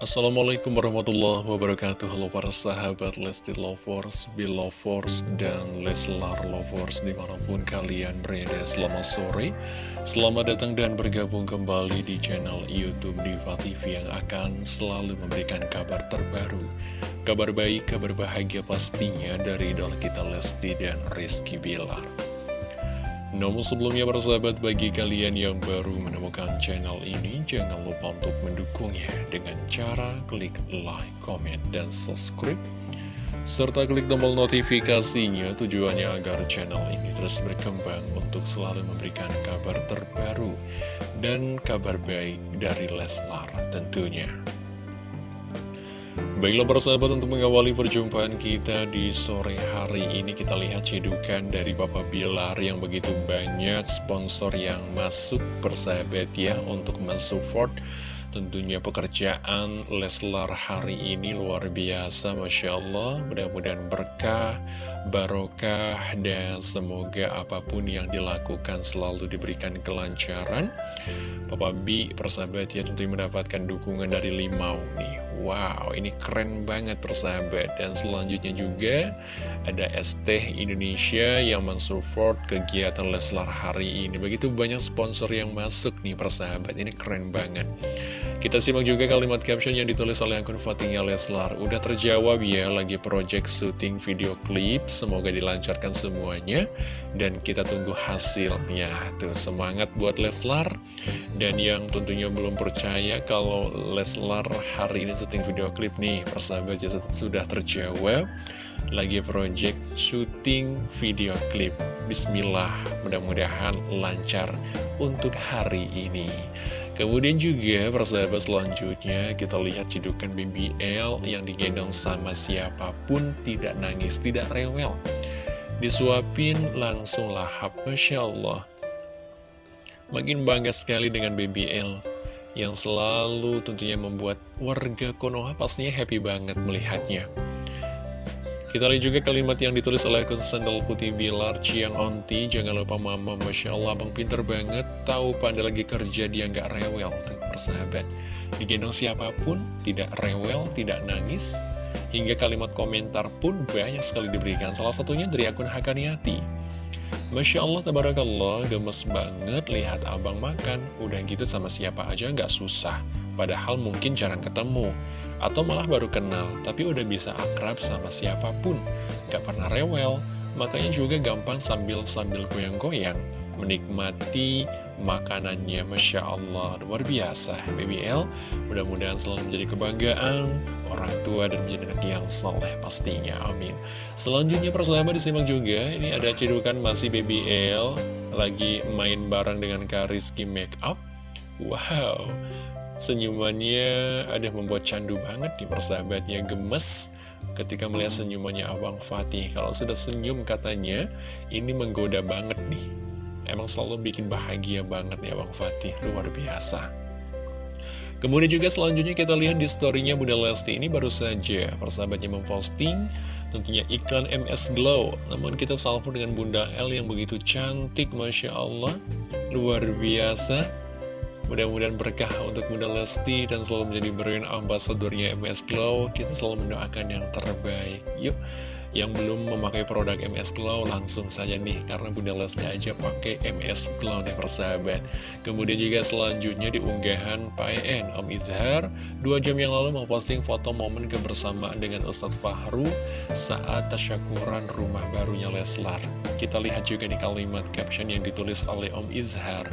Assalamualaikum warahmatullahi wabarakatuh. Halo para sahabat Lesti Lovers, Belovers, dan Leslar Lovers Di mana pun kalian berada. Selamat sore Selamat datang dan bergabung kembali di channel Youtube Diva TV Yang akan selalu memberikan kabar terbaru. Kabar baik, kabar bahagia pastinya dari idola kita Lesti dan Rizky Bilar namun sebelumnya persahabat bagi kalian yang baru menemukan channel ini Jangan lupa untuk mendukungnya dengan cara klik like, comment, dan subscribe Serta klik tombol notifikasinya tujuannya agar channel ini terus berkembang untuk selalu memberikan kabar terbaru Dan kabar baik dari Leslar tentunya Baiklah persahabat untuk mengawali perjumpaan kita di sore hari ini kita lihat cedukan dari Papa Bilar yang begitu banyak sponsor yang masuk persahabat ya untuk mensupport tentunya pekerjaan Leslar hari ini luar biasa Masya Allah. Mudah-mudahan berkah, barokah dan semoga apa pun yang dilakukan selalu diberikan kelancaran. Papa B persahabat ya tentunya mendapatkan dukungan dari Limau nih Wow, ini keren banget persahabat. Dan selanjutnya juga ada ST Indonesia yang mensupport kegiatan Leslar hari ini. Begitu banyak sponsor yang masuk nih persahabat. Ini keren banget. Kita simak juga kalimat caption yang ditulis oleh akun votingnya Leslar. Udah terjawab ya, lagi project syuting video klip. Semoga dilancarkan semuanya. Dan kita tunggu hasilnya. Tuh, semangat buat Leslar. Dan yang tentunya belum percaya kalau Leslar hari ini syuting video klip nih persahabat ya sudah terjawab lagi project syuting video klip. Bismillah mudah-mudahan lancar untuk hari ini. Kemudian juga persahabat selanjutnya kita lihat cidukan BBL yang digendong sama siapa pun tidak nangis tidak rewel. Disuapin langsung lahap Masya Allah. Makin bangga sekali dengan BBL yang selalu tentunya membuat warga Konoha pastinya happy banget melihatnya. Kita lihat juga kalimat yang ditulis oleh akun sandal putih Bilar Ciang Onti. Jangan lupa mama, Masya Allah Bang pinter banget. Tahu pada lagi kerja dia nggak rewel. Tuh persahabat. Digendong siapa pun tidak rewel, tidak nangis. Hingga kalimat komentar pun banyak sekali diberikan. Salah satunya dari akun Hakaniati Masya Allah, tabarakallah, gemes banget lihat abang makan. Udah gitu sama siapa aja nggak susah. Padahal mungkin jarang ketemu. Atau malah baru kenal, tapi udah bisa akrab sama siapa pun. Gak pernah rewel, makanya juga gampang sambil-sambil goyang-goyang. Menikmati makanannya. Masya Allah luar biasa. BBL mudah-mudahan selalu menjadi kebanggaan orang tua dan menjadi anak yang soleh pastinya. Amin. Selanjutnya persahabat disimak juga. Ini ada cedukan masih BBL lagi main bareng dengan Kariski Makeup wow senyumannya ada membuat candu banget di persahabatnya gemes ketika melihat senyumannya Abang Fatih. Kalau sudah senyum katanya ini menggoda banget nih Emang selalu bikin bahagia banget ya Bang Fatih, luar biasa. Kemudian juga selanjutnya kita lihat di storynya Bunda Lesti ini baru saja persahabatnya memposting tentunya iklan MS Glow. Namun kita salvo dengan Bunda L yang begitu cantik, Masya Allah, luar biasa. Mudah-mudahan berkah untuk Bunda Lesti dan selalu menjadi brand ambasadornya MS Glow. Kita selalu mendoakan yang terbaik. Yuk, yang belum memakai produk MS Glow langsung saja nih karena Bunda Lesti aja pakai MS Glow nih persahabat. Kemudian juga selanjutnya di unggahan PN Om Izhar dua jam yang lalu memposting foto momen kebersamaan dengan Ustadz Fahru saat tasyakuran rumah barunya Leslar. Kita lihat juga nih kalimat caption yang ditulis oleh Om Izhar.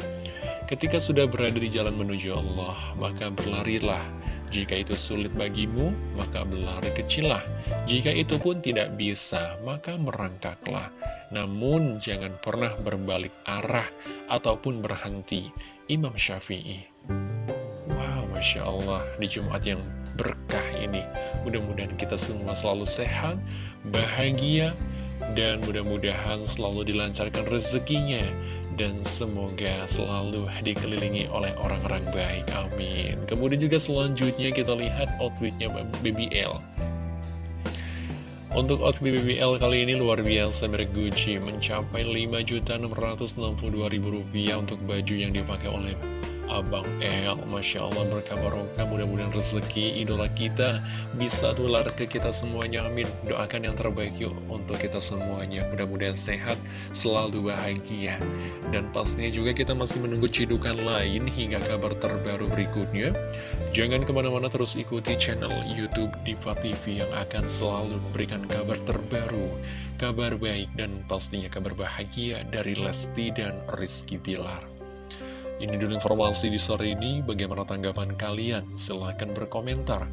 Ketika sudah berada di jalan menuju Allah maka berlarilah jika itu sulit bagimu, maka berlari kecillah. Jika itu pun tidak bisa, maka merangkaklah. Namun jangan pernah berbalik arah ataupun berhenti. Imam Syafi'i. Wow, Masya Allah, di Jumat yang berkah ini. Mudah-mudahan kita semua selalu sehat, bahagia, dan mudah-mudahan selalu dilancarkan rezekinya dan semoga selalu dikelilingi oleh orang-orang baik, amin. Kemudian juga selanjutnya kita lihat outfitnya BBL. Untuk outfit BBL kali ini luar biasa merek Gucci mencapai Rp5.662.000 untuk baju yang dipakai oleh Abang El Masya Allah berkah barokah mudah-mudahan rezeki idola kita bisa tular ke kita semuanya amin. Doakan yang terbaik yuk untuk kita semuanya. Mudah-mudahan sehat selalu bahagia. Dan pastinya juga kita masih menunggu cidukan lain hingga kabar terbaru berikutnya. Jangan ke mana-mana terus ikuti channel youtube Diva TV yang akan selalu memberikan kabar terbaru kabar baik dan pastinya kabar bahagia dari Lesti dan Rizky Bilar ini dulu informasi di sore ini, bagaimana tanggapan kalian? Silahkan berkomentar.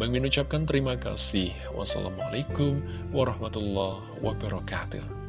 Bang Min ucapkan terima kasih. Wassalamualaikum warahmatullahi wabarakatuh.